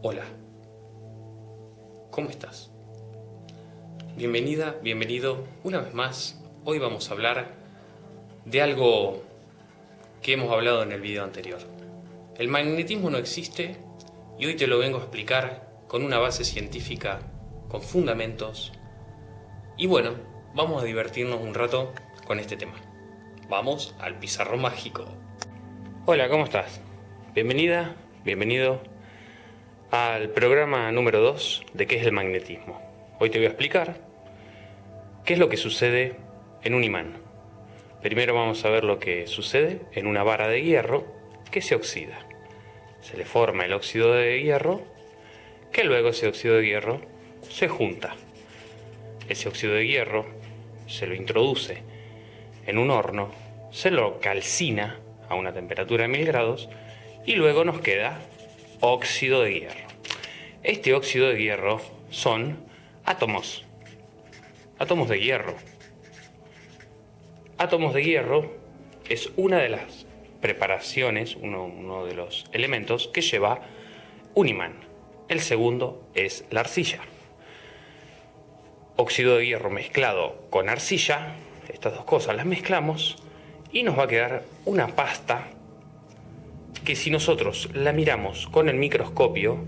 Hola. ¿Cómo estás? Bienvenida, bienvenido una vez más. Hoy vamos a hablar de algo que hemos hablado en el video anterior. El magnetismo no existe y hoy te lo vengo a explicar con una base científica, con fundamentos. Y bueno, vamos a divertirnos un rato con este tema. Vamos al pizarro mágico. Hola, ¿cómo estás? Bienvenida, bienvenido al programa número 2 de qué es el magnetismo. Hoy te voy a explicar qué es lo que sucede en un imán. Primero vamos a ver lo que sucede en una vara de hierro que se oxida. Se le forma el óxido de hierro, que luego ese óxido de hierro se junta. Ese óxido de hierro se lo introduce en un horno, se lo calcina a una temperatura de 1000 grados y luego nos queda óxido de hierro. Este óxido de hierro son átomos, átomos de hierro. Átomos de hierro es una de las preparaciones, uno, de los elementos que lleva un imán. El segundo es la arcilla. Óxido de hierro mezclado con arcilla, estas dos cosas las mezclamos y nos va a quedar una pasta que si nosotros la miramos con el microscopio,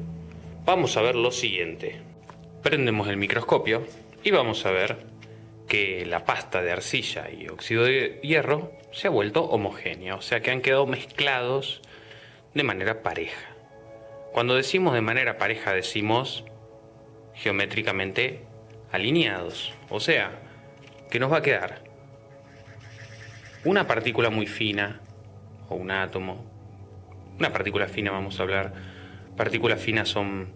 vamos a ver lo siguiente. Prendemos el microscopio y vamos a ver que la pasta de arcilla y óxido de hierro se ha vuelto homogénea, o sea que han quedado mezclados de manera pareja. Cuando decimos de manera pareja decimos geométricamente alineados, o sea que nos va a quedar una partícula muy fina o un átomo una partícula fina vamos a hablar. Partículas finas son,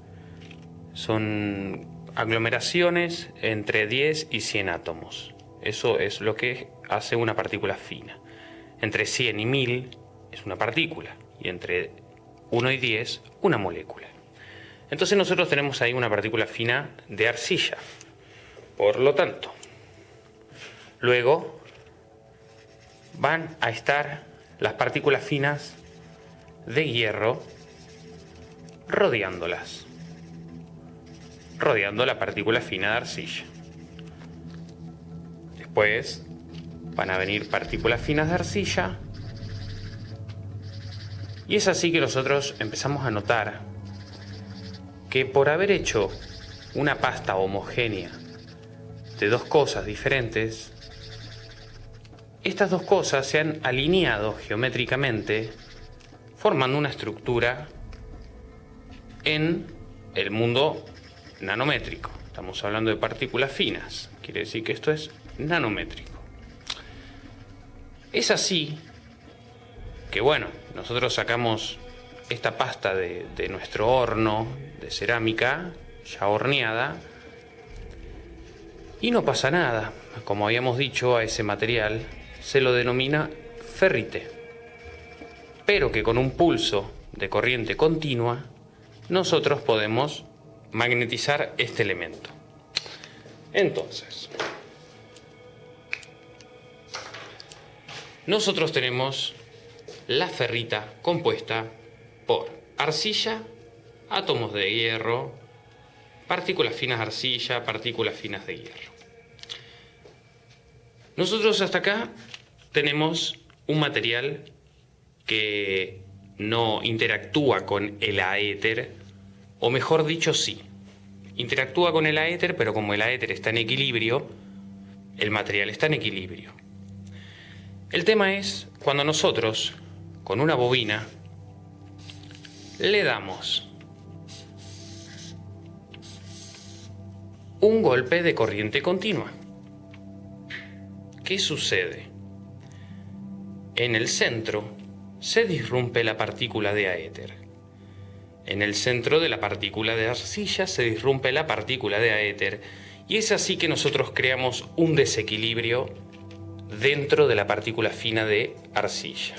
son aglomeraciones entre 10 y 100 átomos. Eso es lo que hace una partícula fina. Entre 100 y 1000 es una partícula y entre 1 y 10 una molécula. Entonces nosotros tenemos ahí una partícula fina de arcilla. Por lo tanto, luego van a estar las partículas finas de hierro rodeándolas, rodeando la partícula fina de arcilla. Después van a venir partículas finas de arcilla y es así que nosotros empezamos a notar que por haber hecho una pasta homogénea de dos cosas diferentes, estas dos cosas se han alineado geométricamente formando una estructura en el mundo nanométrico. Estamos hablando de partículas finas, quiere decir que esto es nanométrico. Es así que bueno, nosotros sacamos esta pasta de, nuestro horno de cerámica ya horneada y no pasa nada. Como habíamos dicho, a ese material se lo denomina ferrite pero que con un pulso de corriente continua nosotros podemos magnetizar este elemento. Entonces, nosotros tenemos la ferrita compuesta por arcilla, átomos de hierro, partículas finas de arcilla, partículas finas de hierro. Nosotros hasta acá tenemos un material que no interactúa con el aéter, o mejor dicho, sí. Interactúa con el aéter, pero como el aéter está en equilibrio, el material está en equilibrio. El tema es cuando nosotros, con una bobina, le damos un golpe de corriente continua. ¿Qué sucede? En el centro se disrumpe la partícula de aéter. En el centro de la partícula de arcilla se disrumpe la partícula de aéter y es así que nosotros creamos un desequilibrio dentro de la partícula fina de arcilla.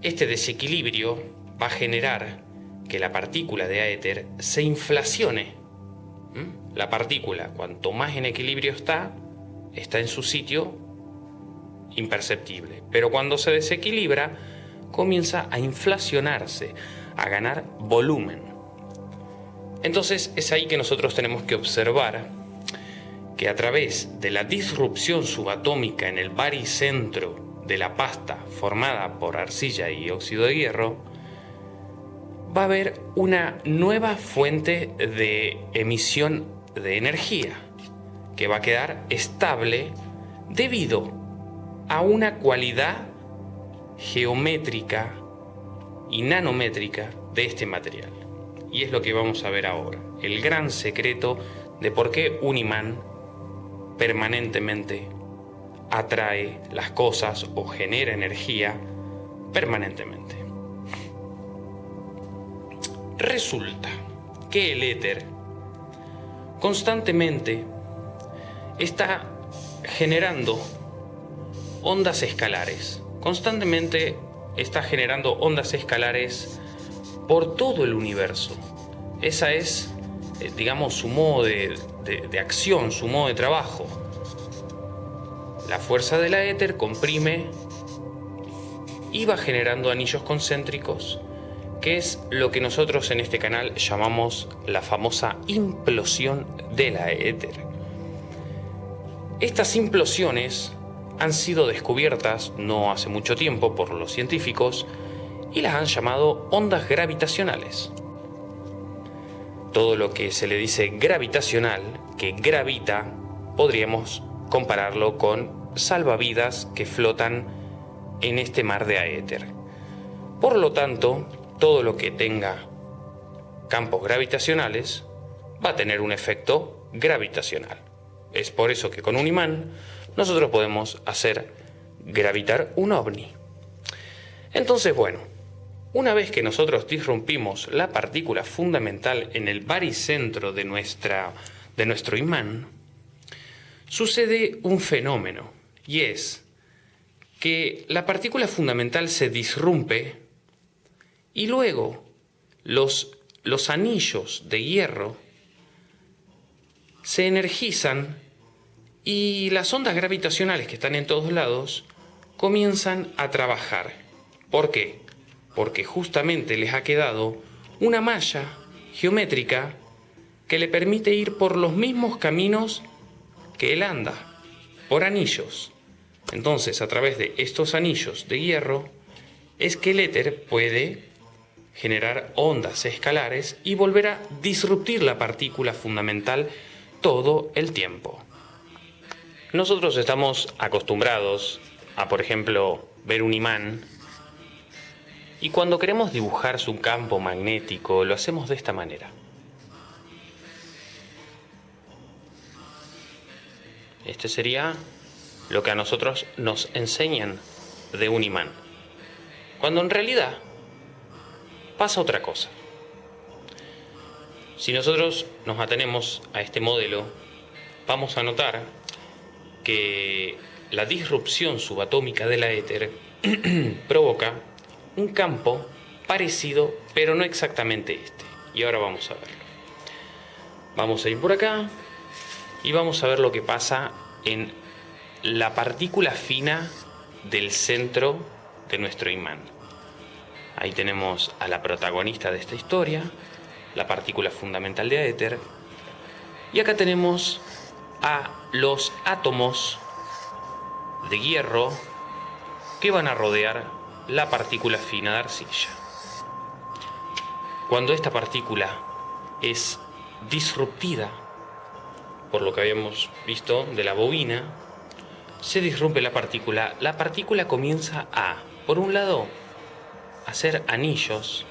Este desequilibrio va a generar que la partícula de aéter se inflacione. ¿Mm? La partícula, cuanto más en equilibrio está, está en su sitio imperceptible. Pero cuando se desequilibra, comienza a inflacionarse, a ganar volumen. Entonces es ahí que nosotros tenemos que observar que a través de la disrupción subatómica en el baricentro de la pasta formada por arcilla y óxido de hierro, va a haber una nueva fuente de emisión de energía que va a quedar estable debido a una cualidad geométrica y nanométrica de este material. Y es lo que vamos a ver ahora, el gran secreto de por qué un imán permanentemente atrae las cosas o genera energía permanentemente. Resulta que el éter constantemente está generando ondas escalares. Constantemente está generando ondas escalares por todo el universo. Esa es, eh, digamos, su modo de, de acción, su modo de trabajo. La fuerza de la éter comprime y va generando anillos concéntricos, que es lo que nosotros en este canal llamamos la famosa implosión de la éter. Estas implosiones han sido descubiertas no hace mucho tiempo por los científicos y las han llamado ondas gravitacionales. Todo lo que se le dice gravitacional, que gravita, podríamos compararlo con salvavidas que flotan en este mar de aéter. Por lo tanto, todo lo que tenga campos gravitacionales va a tener un efecto gravitacional. Es por eso que con un imán nosotros podemos hacer gravitar un ovni. Entonces, bueno, una vez que nosotros disrumpimos la partícula fundamental en el baricentro de, nuestra, de nuestro imán, sucede un fenómeno, y es que la partícula fundamental se disrumpe y luego los, los anillos de hierro se energizan y las ondas gravitacionales que están en todos lados comienzan a trabajar. ¿Por qué? Porque justamente les ha quedado una malla geométrica que le permite ir por los mismos caminos que él anda, por anillos. Entonces, a través de estos anillos de hierro, es que el éter puede generar ondas escalares y volver a disruptir la partícula fundamental todo el tiempo. Nosotros estamos acostumbrados a, por ejemplo, ver un imán y cuando queremos dibujar su campo magnético lo hacemos de esta manera. Este sería lo que a nosotros nos enseñan de un imán. Cuando en realidad pasa otra cosa. Si nosotros nos atenemos a este modelo, vamos a notar que la disrupción subatómica de la éter provoca un campo parecido, pero no exactamente este. Y ahora vamos a verlo. Vamos a ir por acá y vamos a ver lo que pasa en la partícula fina del centro de nuestro imán. Ahí tenemos a la protagonista de esta historia, la partícula fundamental de éter. Y acá tenemos a los átomos de hierro que van a rodear la partícula fina de arcilla. Cuando esta partícula es disruptida por lo que habíamos visto de la bobina, se disrumpe la partícula. La partícula comienza a, por un lado, hacer anillos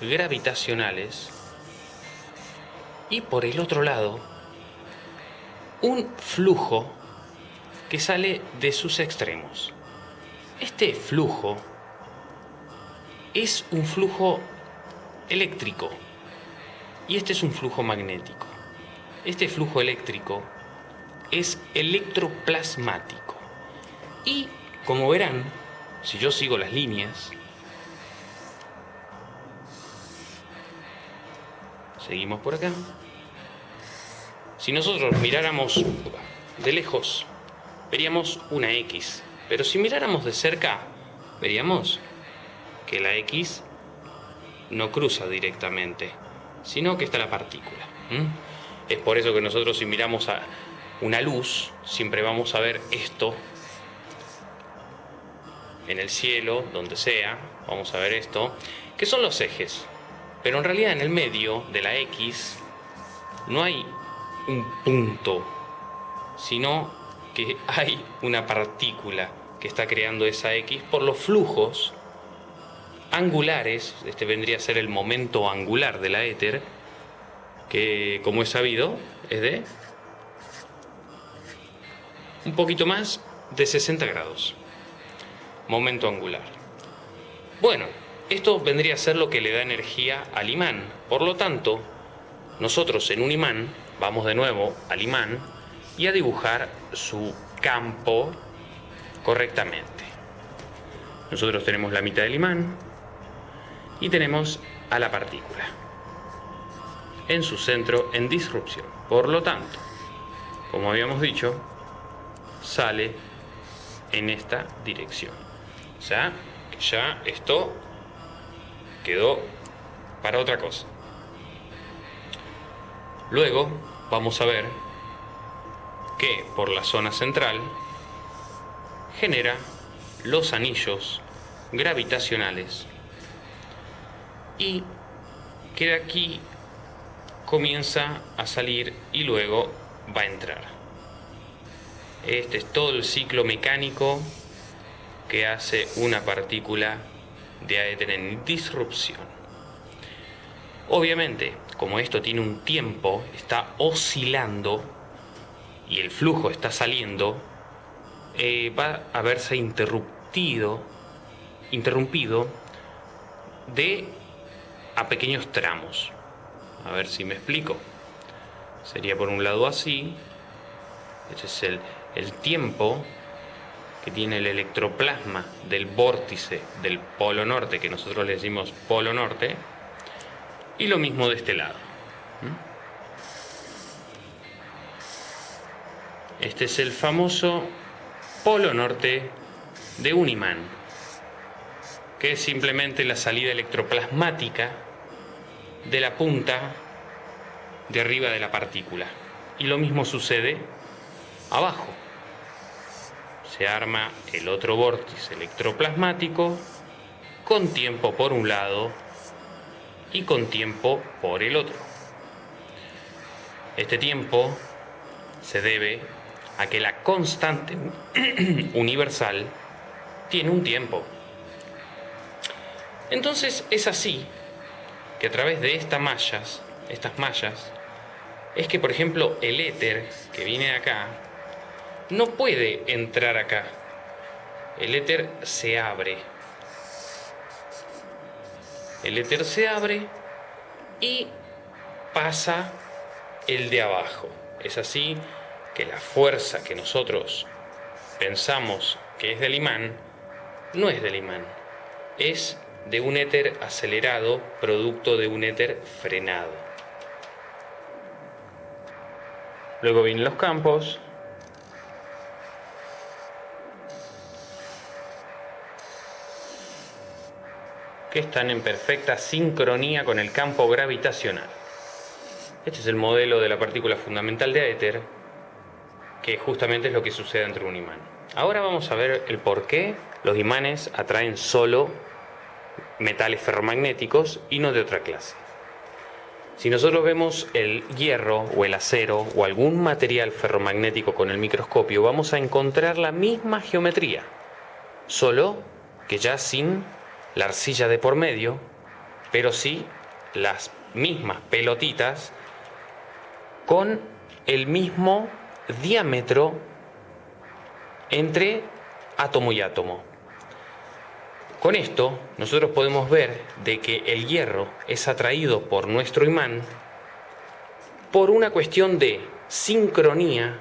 gravitacionales y por el otro lado un flujo que sale de sus extremos. Este flujo es un flujo eléctrico y este es un flujo magnético. Este flujo eléctrico es electroplasmático. Y como verán, si yo sigo las líneas, seguimos por acá, si nosotros miráramos de lejos, veríamos una X. Pero si miráramos de cerca, veríamos que la X no cruza directamente. sino que está la partícula. Es por eso que nosotros si miramos a una luz, siempre vamos a ver esto en el cielo, donde sea, vamos a ver esto, que son los ejes. Pero en realidad en el medio de la X no hay un punto, sino que hay una partícula que está creando esa X por los flujos angulares, este vendría a ser el momento angular de la éter, que como es sabido es de un poquito más de 60 grados. Momento angular. Bueno, esto vendría a ser lo que le da energía al imán. Por lo tanto, nosotros en un imán vamos de nuevo al imán y a dibujar su campo correctamente. Nosotros tenemos la mitad del imán y tenemos a la partícula en su centro en disrupción. Por lo tanto, como habíamos dicho, sale en esta dirección. O sea, ya esto quedó para otra cosa. Luego vamos a ver que por la zona central genera los anillos gravitacionales y que de aquí comienza a salir y luego va a entrar. Este es todo el ciclo mecánico que hace una partícula de aéter en disrupción. Obviamente, como esto tiene un tiempo, está oscilando y el flujo está saliendo, eh, va a verse interrumpido, interrumpido de a pequeños tramos. A ver si me explico. Sería por un lado así. Este es el, el tiempo que tiene el electroplasma del vórtice del polo norte, que nosotros le decimos polo norte, y lo mismo de este lado. Este es el famoso polo norte de un imán, que es simplemente la salida electroplasmática de la punta de arriba de la partícula. Y lo mismo sucede abajo. Se arma el otro vórtice electroplasmático con tiempo por un lado y con tiempo por el otro. Este tiempo se debe a que la constante universal tiene un tiempo. Entonces es así que a través de estas mallas, estas mallas, es que por ejemplo el éter que viene acá no puede entrar acá. El éter se abre. El éter se abre y pasa el de abajo. Es así que la fuerza que nosotros pensamos que es del imán, no es del imán, es de un éter acelerado producto de un éter frenado. Luego vienen los campos. Que están en perfecta sincronía con el campo gravitacional. Este es el modelo de la partícula fundamental de éter que justamente es lo que sucede entre un imán. Ahora vamos a ver el por qué los imanes atraen solo metales ferromagnéticos y no de otra clase. Si nosotros vemos el hierro o el acero o algún material ferromagnético con el microscopio, vamos a encontrar la misma geometría, solo que ya sin la arcilla de por medio, pero sí las mismas pelotitas con el mismo diámetro entre átomo y átomo. Con esto nosotros podemos ver de que el hierro es atraído por nuestro imán por una cuestión de sincronía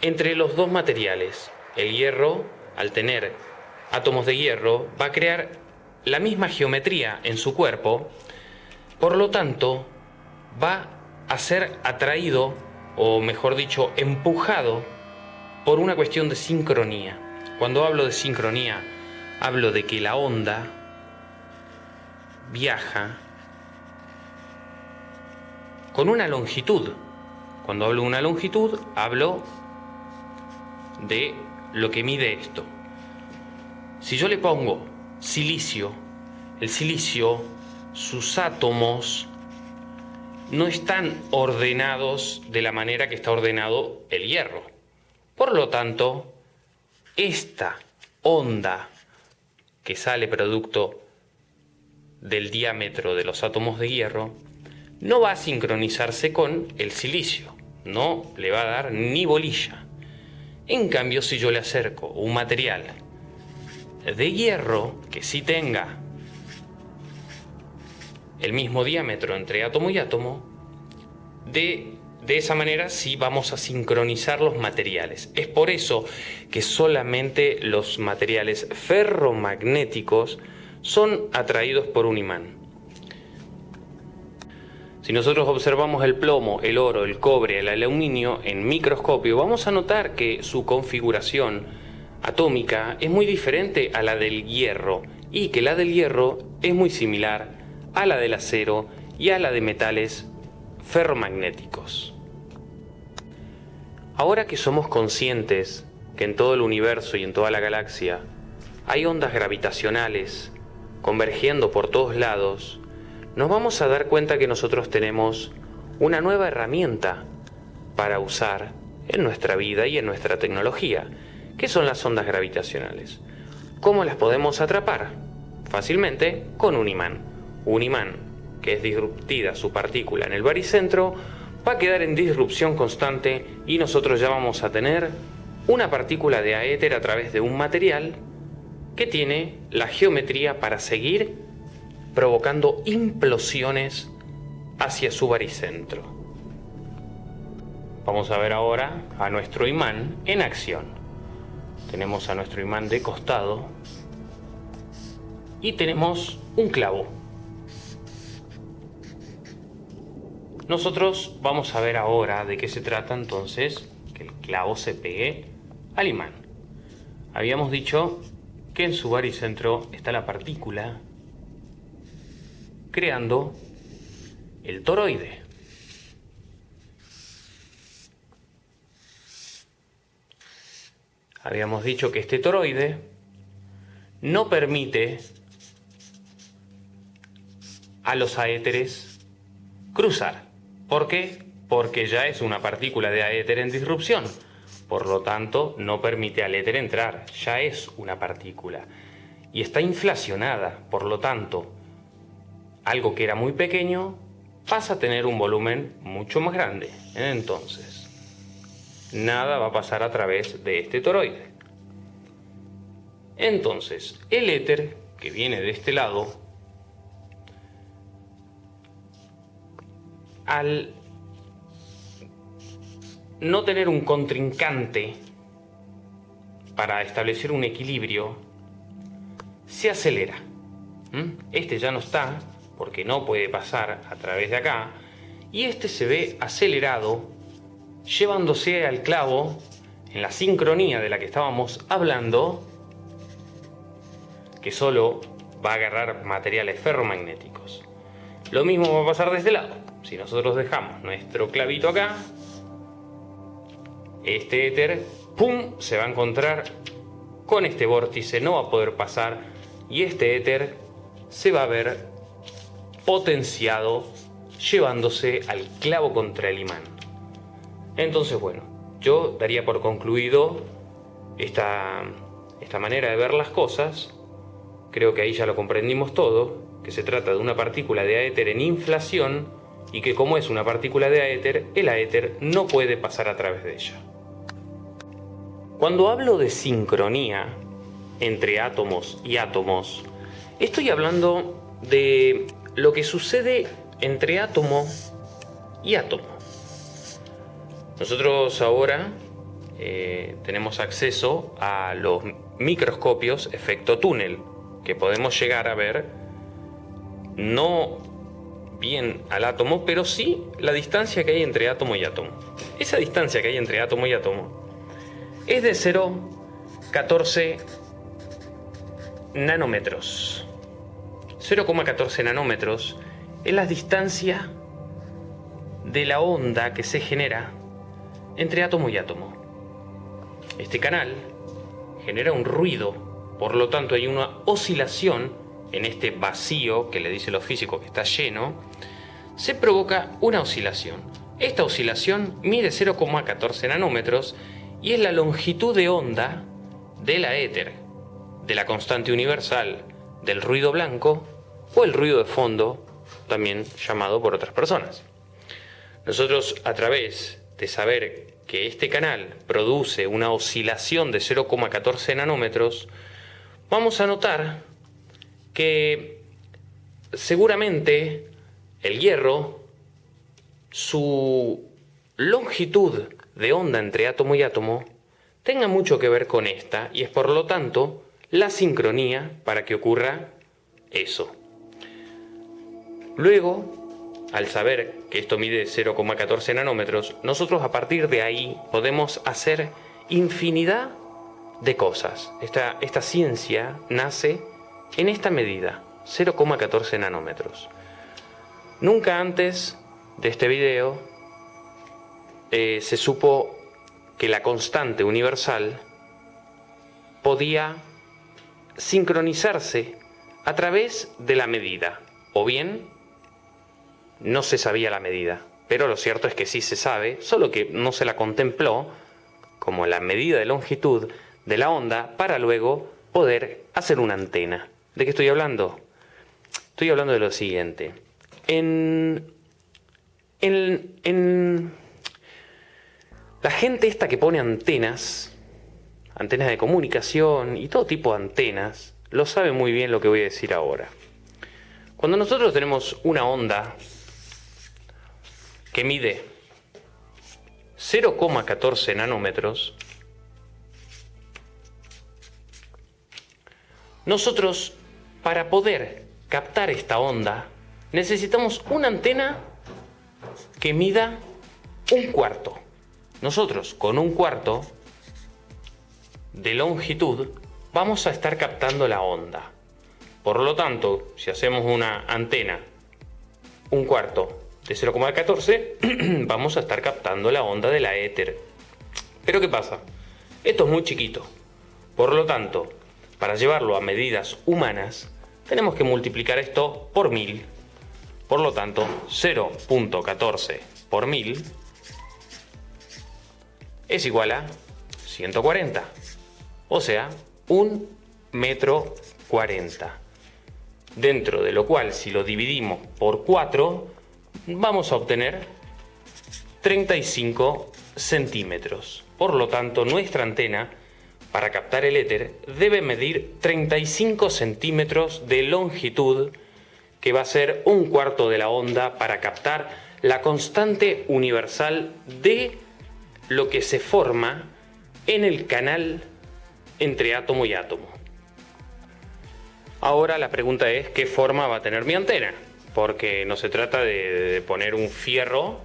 entre los dos materiales. El hierro, al tener átomos de hierro, va a crear la misma geometría en su cuerpo, por lo tanto, va a ser atraído o mejor dicho, empujado por una cuestión de sincronía. Cuando hablo de sincronía, hablo de que la onda viaja con una longitud. Cuando hablo de una longitud, hablo de lo que mide esto. Si yo le pongo silicio, el silicio, sus átomos no están ordenados de la manera que está ordenado el hierro. Por lo tanto, esta onda que sale producto del diámetro de los átomos de hierro no va a sincronizarse con el silicio, no le va a dar ni bolilla. En cambio, si yo le acerco un material de hierro que sí tenga el mismo diámetro entre átomo y átomo, de, de esa manera sí vamos a sincronizar los materiales. Es por eso que solamente los materiales ferromagnéticos son atraídos por un imán. Si nosotros observamos el plomo, el oro, el cobre, el aluminio en microscopio, vamos a notar que su configuración atómica es muy diferente a la del hierro y que la del hierro es muy similar a la del acero y a la de metales ferromagnéticos. Ahora que somos conscientes que en todo el universo y en toda la galaxia hay ondas gravitacionales convergiendo por todos lados, nos vamos a dar cuenta que nosotros tenemos una nueva herramienta para usar en nuestra vida y en nuestra tecnología, que son las ondas gravitacionales. ¿Cómo las podemos atrapar? Fácilmente con un imán. Un imán que es disruptida su partícula en el baricentro va a quedar en disrupción constante y nosotros ya vamos a tener una partícula de aéter a través de un material que tiene la geometría para seguir provocando implosiones hacia su baricentro. Vamos a ver ahora a nuestro imán en acción. Tenemos a nuestro imán de costado y tenemos un clavo. Nosotros vamos a ver ahora de qué se trata entonces que el clavo se pegue al imán. Habíamos dicho que en su baricentro está la partícula creando el toroide. Habíamos dicho que este toroide no permite a los aéteres cruzar. ¿Por qué? Porque ya es una partícula de aéter en disrupción. Por lo tanto, no permite al éter entrar. Ya es una partícula. Y está inflacionada. Por lo tanto, algo que era muy pequeño pasa a tener un volumen mucho más grande. Entonces, nada va a pasar a través de este toroide. Entonces, el éter que viene de este lado, al no tener un contrincante para establecer un equilibrio, se acelera. ¿Mm? Este ya no está, porque no puede pasar a través de acá, y este se ve acelerado llevándose al clavo en la sincronía de la que estábamos hablando, que solo va a agarrar materiales ferromagnéticos. Lo mismo va a pasar de este lado. Si nosotros dejamos nuestro clavito acá, este éter, ¡pum!, se va a encontrar con este vórtice, no va a poder pasar y este éter se va a ver potenciado llevándose al clavo contra el imán. Entonces, bueno, yo daría por concluido esta, esta manera de ver las cosas. Creo que ahí ya lo comprendimos todo, que se trata de una partícula de aéter en inflación y que como es una partícula de aéter, el aéter no puede pasar a través de ella. Cuando hablo de sincronía entre átomos y átomos, estoy hablando de lo que sucede entre átomo y átomo. Nosotros ahora eh, tenemos acceso a los microscopios efecto túnel, que podemos llegar a ver no bien al átomo, pero sí la distancia que hay entre átomo y átomo. Esa distancia que hay entre átomo y átomo es de 0,14 nanómetros. 0,14 nanómetros es la distancia de la onda que se genera entre átomo y átomo. Este canal genera un ruido, por lo tanto hay una oscilación en este vacío que le dice los físicos que está lleno, se provoca una oscilación. Esta oscilación mide 0,14 nanómetros y es la longitud de onda de la éter, de la constante universal, del ruido blanco o el ruido de fondo, también llamado por otras personas. Nosotros a través de saber que este canal produce una oscilación de 0,14 nanómetros, vamos a notar que seguramente el hierro, su longitud de onda entre átomo y átomo, tenga mucho que ver con esta y es por lo tanto la sincronía para que ocurra eso. Luego, al saber que esto mide 0,14 nanómetros, nosotros a partir de ahí podemos hacer infinidad de cosas. Esta, esta ciencia nace en esta medida, 0,14 nanómetros. Nunca antes de este video eh, se supo que la constante universal podía sincronizarse a través de la medida, o bien no se sabía la medida, pero lo cierto es que sí se sabe, solo que no se la contempló como la medida de longitud de la onda para luego poder hacer una antena. ¿De qué estoy hablando? Estoy hablando de lo siguiente. En, en, en la gente esta que pone antenas, antenas de comunicación y todo tipo de antenas, lo sabe muy bien lo que voy a decir ahora. Cuando nosotros tenemos una onda que mide 0,14 nanómetros, nosotros para poder captar esta onda necesitamos una antena que mida un cuarto. Nosotros con un cuarto de longitud vamos a estar captando la onda. Por lo tanto, si hacemos una antena un cuarto de 0,14 vamos a estar captando la onda de la éter. Pero ¿qué pasa? Esto es muy chiquito. Por lo tanto, para llevarlo a medidas humanas, tenemos que multiplicar esto por 1000. Por lo tanto, 0.14 por 1000 es igual a 140. O sea, un metro 40. Dentro de lo cual, si lo dividimos por 4, vamos a obtener 35 centímetros. Por lo tanto, nuestra antena, para captar el éter, debe medir 35 centímetros de longitud, que va a ser un cuarto de la onda para captar la constante universal de lo que se forma en el canal entre átomo y átomo. Ahora la pregunta es, ¿qué forma va a tener mi antena? Porque no se trata de, poner un fierro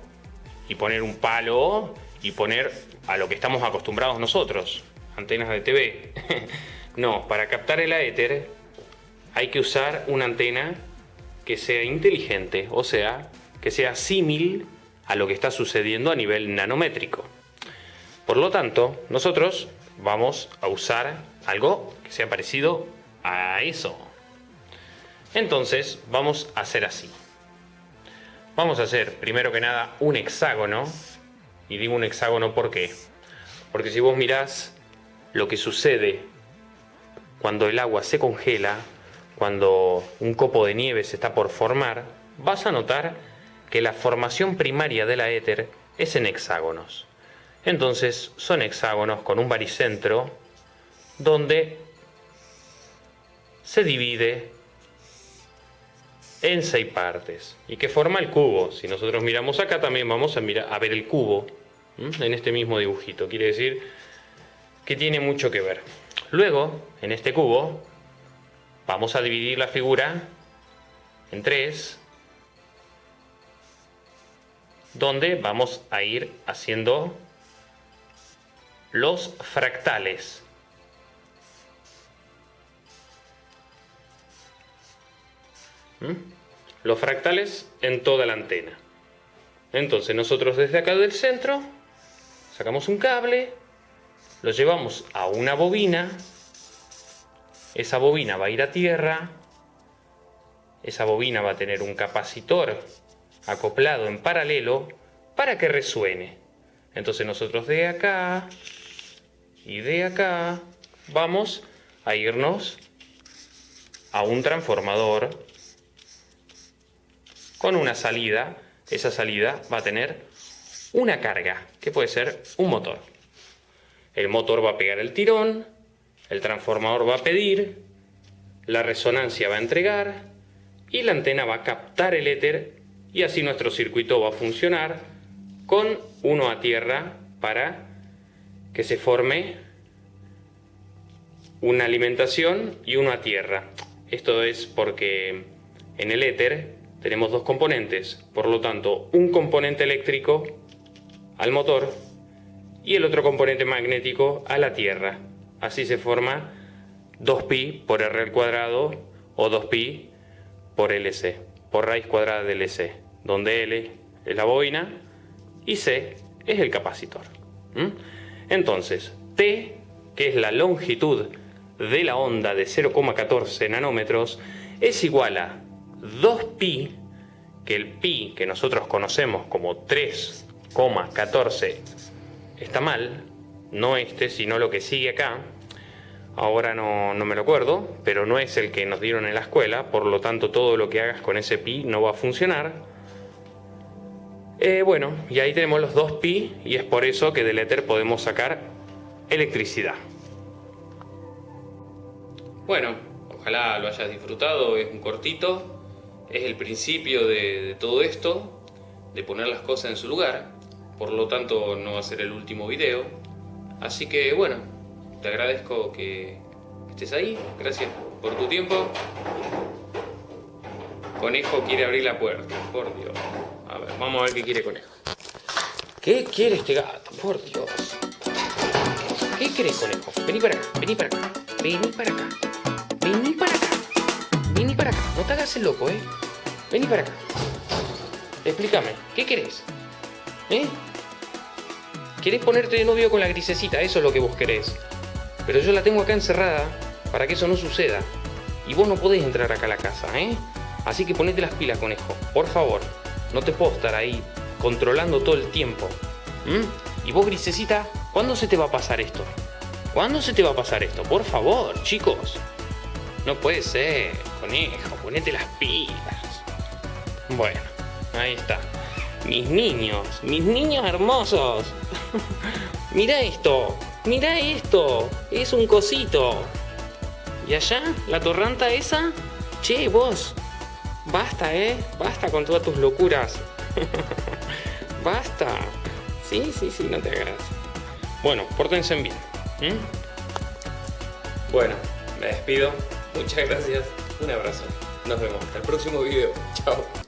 y poner un palo y poner a lo que estamos acostumbrados nosotros, antenas de TV. no, para captar el éter hay que usar una antena que sea inteligente, o sea, que sea símil a lo que está sucediendo a nivel nanométrico. Por lo tanto, nosotros vamos a usar algo que sea parecido a eso. Entonces vamos a hacer así. Vamos a hacer primero que nada un hexágono. Y digo un hexágono ¿por qué? Porque si vos mirás lo que sucede cuando el agua se congela, cuando un copo de nieve se está por formar, vas a notar que la formación primaria de la éter es en hexágonos. Entonces son hexágonos con un baricentro donde se divide en seis partes y que forma el cubo. Si nosotros miramos acá también vamos a, mirar, a ver el cubo en este mismo dibujito. Quiere decir que tiene mucho que ver. Luego, en este cubo, vamos a dividir la figura en tres, donde vamos a ir haciendo los fractales. ¿Mm? Los fractales en toda la antena. Entonces nosotros desde acá del centro sacamos un cable, lo llevamos a una bobina, esa bobina va a ir a tierra, esa bobina va a tener un capacitor acoplado en paralelo para que resuene. Entonces nosotros de acá y de acá vamos a irnos a un transformador con una salida. Esa salida va a tener una carga, que puede ser un motor. El motor va a pegar el tirón, el transformador va a pedir, la resonancia va a entregar y la antena va a captar el éter y así nuestro circuito va a funcionar con uno a tierra para que se forme una alimentación y uno a tierra. Esto es porque en el éter tenemos dos componentes, por lo tanto un componente eléctrico al motor y el otro componente magnético a la tierra. Así se forma 2pi por r al cuadrado o 2pi por lc, por raíz cuadrada de lc, donde L es la bobina y C es el capacitor. Entonces, T, que es la longitud de la onda de 0,14 nanómetros, es igual a 2pi, que el pi que nosotros conocemos como 3,14 está mal, no este, sino lo que sigue acá, ahora no, no, me lo acuerdo, pero no es el que nos dieron en la escuela, por lo tanto todo lo que hagas con ese pi no va a funcionar. Eh, bueno, y ahí tenemos los dos pi y es por eso que del éter podemos sacar electricidad. Bueno, ojalá lo hayas disfrutado, es un cortito, es el principio de, todo esto, de poner las cosas en su lugar, por lo tanto no va a ser el último video, así que bueno, te agradezco que estés ahí, gracias por tu tiempo. Conejo quiere abrir la puerta, por Dios. A ver, vamos a ver qué quiere Conejo. ¿Qué quiere este gato? Por Dios. ¿Qué querés, Conejo? Vení para acá, vení para acá. Vení para acá. Vení para acá. Vení para acá. No te hagas el loco, ¿eh? Vení para acá. Explícame, ¿qué querés? ¿Eh? ¿Querés ponerte de novio con la grisecita? Eso es lo que vos querés. Pero yo la tengo acá encerrada para que eso no suceda. Y vos no podés entrar acá a la casa, ¿eh? Así que ponete las pilas, conejo. Por favor. No te puedo estar ahí controlando todo el tiempo. ¿Mm? Y vos, Grisecita, ¿cuándo se te va a pasar esto? ¿Cuándo se te va a pasar esto? Por favor, chicos. No puede ser, conejo, ponete las pilas. Bueno, ahí está. Mis niños, mis niños hermosos. mira esto, mira esto. Es un cosito. ¿Y allá? ¿La torranta esa? Che, vos, Basta, ¿eh? Basta con todas tus locuras. Basta. Sí, sí, sí, no te hagas. Bueno, pórtense bien. Bueno, me despido. Muchas gracias. Un abrazo. Nos vemos hasta el próximo video. Chao.